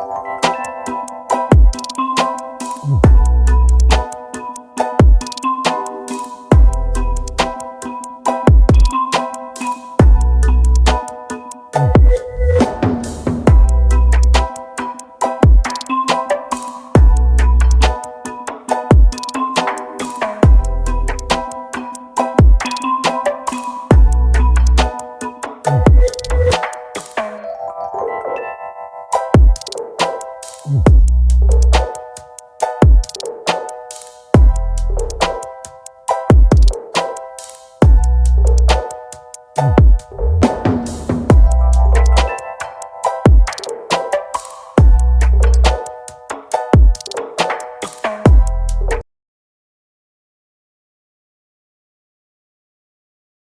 Bye.